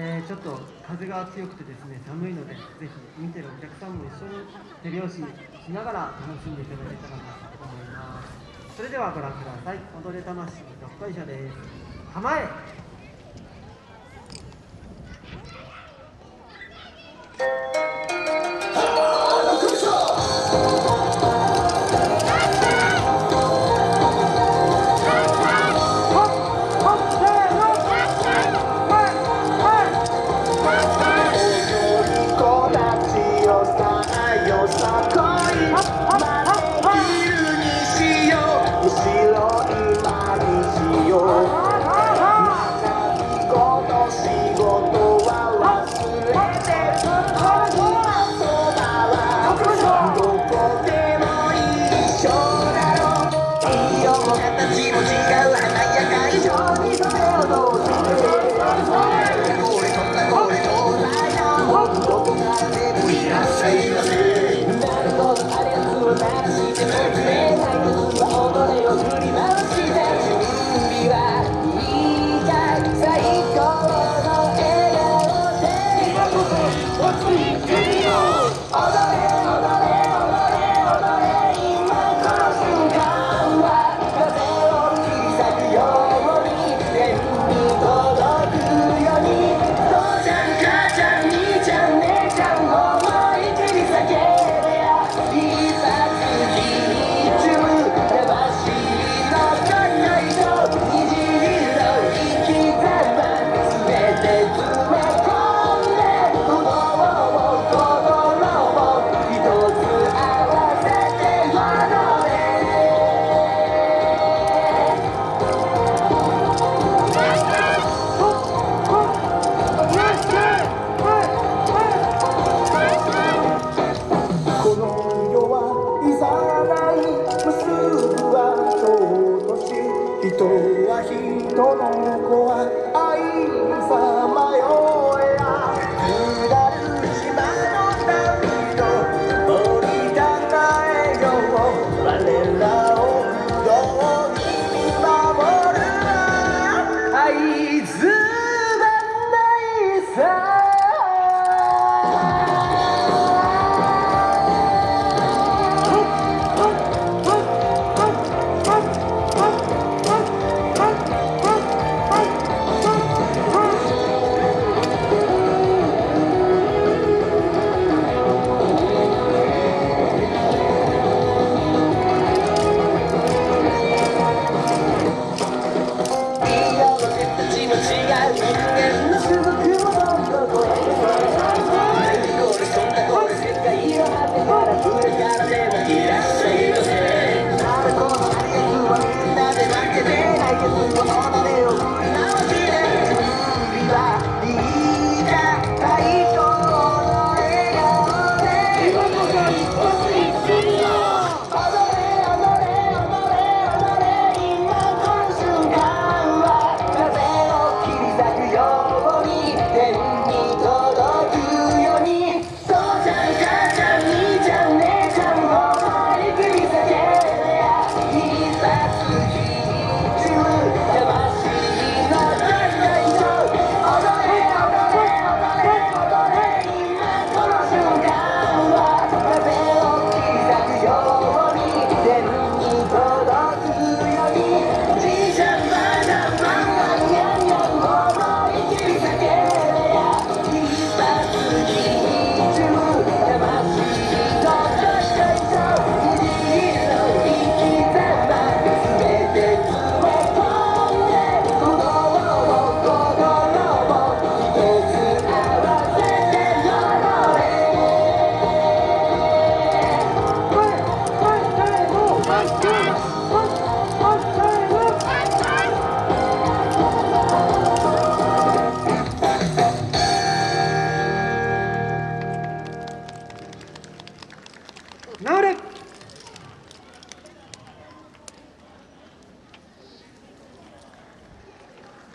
えー、ちょっと風が強くてですね寒いのでぜひ見てるお客さんも一緒に手拍子しながら楽しんでいただけたらなと思います。それではご覧ください。踊れ魂どっこいしょです。構え Vamos, vamos, vamos. はみんなで負けて Noted.